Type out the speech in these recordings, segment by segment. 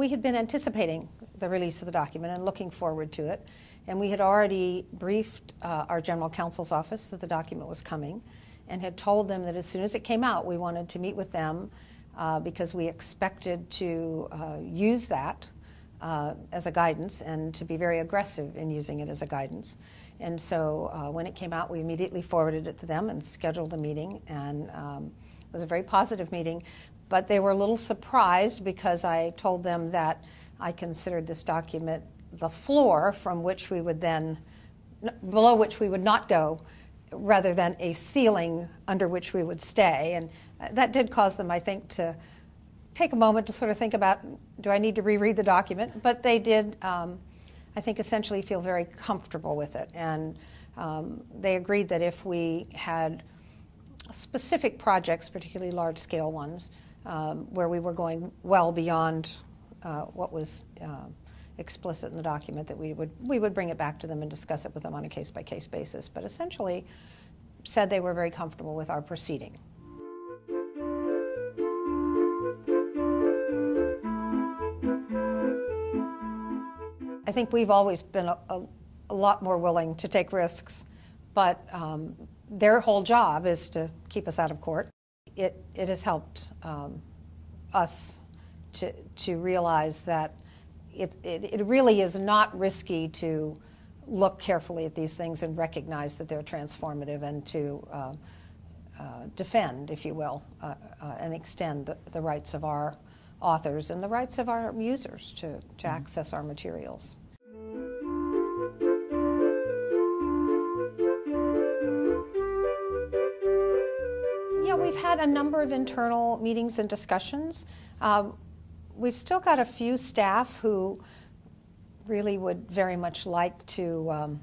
We had been anticipating the release of the document and looking forward to it. And we had already briefed uh, our general counsel's office that the document was coming and had told them that as soon as it came out, we wanted to meet with them uh, because we expected to uh, use that uh, as a guidance and to be very aggressive in using it as a guidance. And so uh, when it came out, we immediately forwarded it to them and scheduled a meeting. And um, it was a very positive meeting. But they were a little surprised because I told them that I considered this document the floor from which we would then, below which we would not go, rather than a ceiling under which we would stay. And that did cause them, I think, to take a moment to sort of think about do I need to reread the document? But they did, um, I think, essentially feel very comfortable with it. And um, they agreed that if we had specific projects, particularly large scale ones, um, where we were going well beyond uh, what was uh, explicit in the document, that we would, we would bring it back to them and discuss it with them on a case by case basis. But essentially, said they were very comfortable with our proceeding. I think we've always been a, a, a lot more willing to take risks, but um, their whole job is to keep us out of court. It, it has helped um, us to, to realize that it, it, it really is not risky to look carefully at these things and recognize that they're transformative and to uh, uh, defend, if you will, uh, uh and extend the, the rights of our authors and the rights of our users to, to mm-hmm. access our materials. Yeah, we've had a number of internal meetings and discussions. Um, we've still got a few staff who really would very much like to um,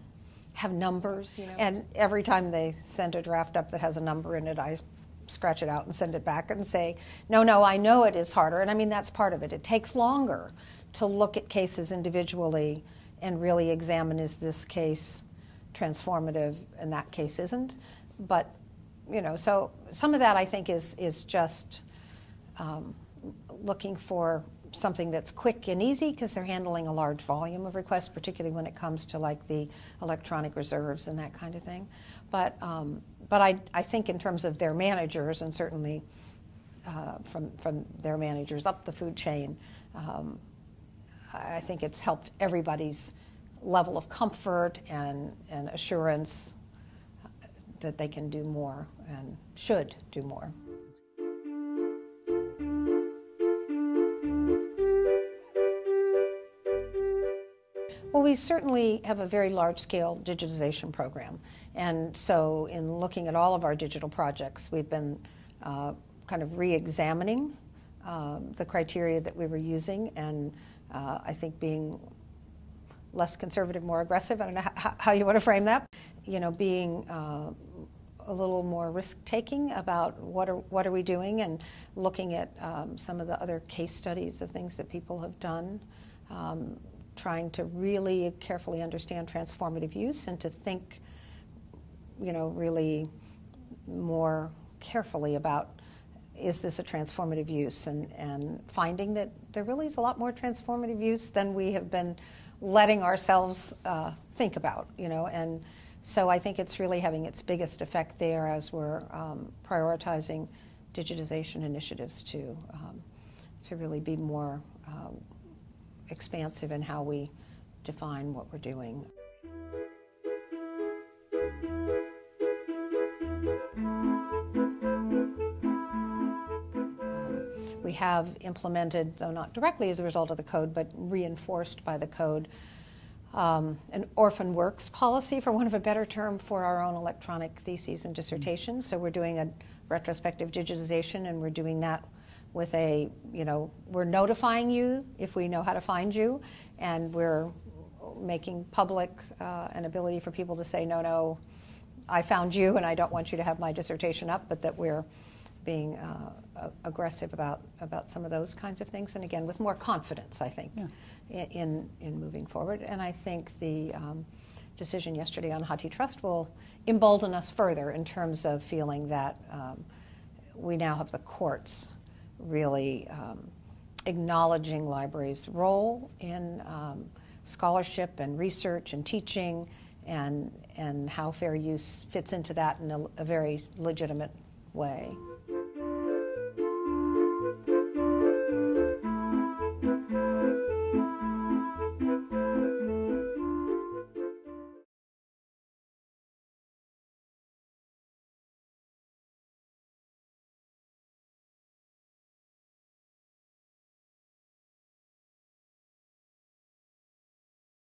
have numbers, you know. And every time they send a draft up that has a number in it, I scratch it out and send it back and say, no, no, I know it is harder. And I mean, that's part of it. It takes longer to look at cases individually and really examine is this case transformative and that case isn't. But, you know, so some of that I think is, is just um, looking for something that's quick and easy because they're handling a large volume of requests, particularly when it comes to like the electronic reserves and that kind of thing. But, um, but I, I think in terms of their managers and certainly uh, from, from their managers up the food chain, um, I think it's helped everybody's level of comfort and, and assurance that they can do more and should do more. Well, we certainly have a very large-scale digitization program. And so in looking at all of our digital projects, we've been uh, kind of re-examining uh, the criteria that we were using and uh, I think being less conservative, more aggressive. I don't know how, how you want to frame that. You know, being uh, a little more risk-taking about what are, what are we doing and looking at um, some of the other case studies of things that people have done. Um, trying to really carefully understand transformative use and to think, you know, really more carefully about is this a transformative use and, and finding that there really is a lot more transformative use than we have been letting ourselves uh, think about, you know, and so I think it's really having its biggest effect there as we're um, prioritizing digitization initiatives to, um, to really be more uh, expansive in how we define what we're doing. We have implemented, though not directly as a result of the code, but reinforced by the code, um, an orphan works policy, for want of a better term, for our own electronic theses and dissertations. So we're doing a retrospective digitization, and we're doing that with a, you know, we're notifying you if we know how to find you, and we're making public uh, an ability for people to say, no, no, I found you and I don't want you to have my dissertation up, but that we're being uh, aggressive about, about some of those kinds of things. And again, with more confidence, I think, yeah. in, in moving forward. And I think the um, decision yesterday on HathiTrust will embolden us further in terms of feeling that um, we now have the courts really um, acknowledging libraries' role in um, scholarship and research and teaching and, and how fair use fits into that in a, a very legitimate way.